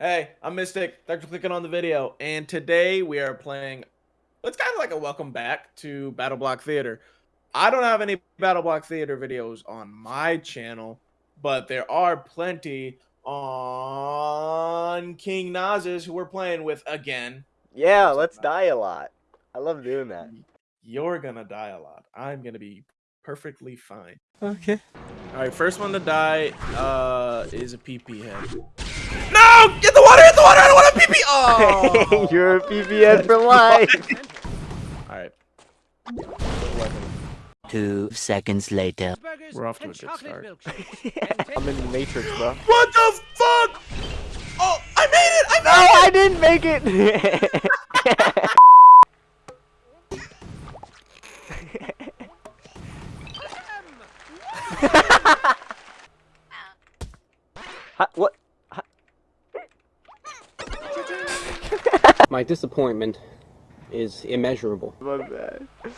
Hey, I'm Mystic. Thanks for clicking on the video. And today we are playing. It's kind of like a welcome back to Battle Block Theater. I don't have any Battle Block Theater videos on my channel, but there are plenty on King Nas's who we're playing with again. Yeah, let's die a lot. I love doing that. You're gonna die a lot. I'm gonna be perfectly fine. Okay. All right, first one to die uh, is a PP head. No! Get the water! Get the water! I don't want a PP. Oh! You're a PPN for life. All right. Two seconds later. We're off to a good start. I'm in the Matrix, bro. What the fuck? Oh, I made it! I made No, it! I didn't make it. What? My disappointment is immeasurable. My bad. All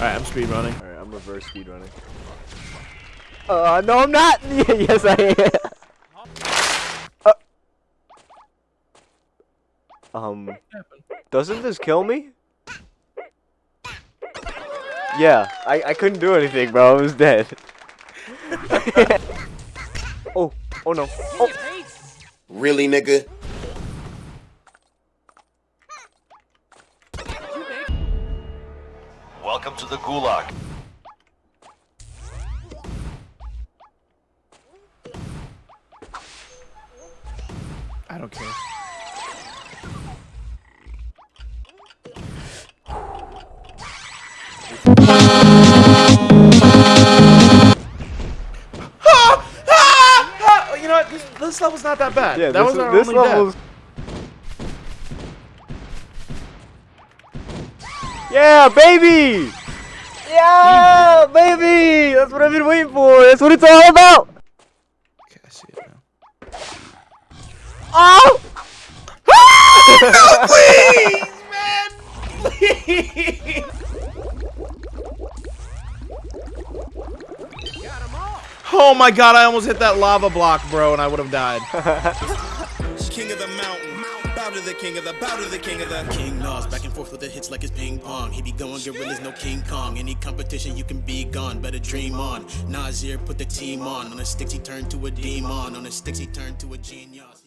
right, I'm speed running. All right, I'm reverse speed running. Uh, no, I'm not. yes, I am. Uh, um, doesn't this kill me? Yeah, I I couldn't do anything, bro. I was dead. oh, oh no. Oh. Really, nigga? Welcome to the Gulag. I don't care. This, level's not that bad. Yeah, that this, was our this only death. Yeah, baby! Yeah, baby! That's what I've been waiting for. That's what it's all about. Okay, I see it now. Oh! Please, man! Please! Oh my god, I almost hit that lava block, bro, and I would have died. King of the mountain. Bow to the king of the, bow to the king of the. King Nas, back and forth with the hits like it's ping pong. He be going gorillas, no King Kong. Any competition, you can be gone. Better dream on. Nasir put the team on. On the sticks, he turned to a demon. On the sticks, he turned to a genius.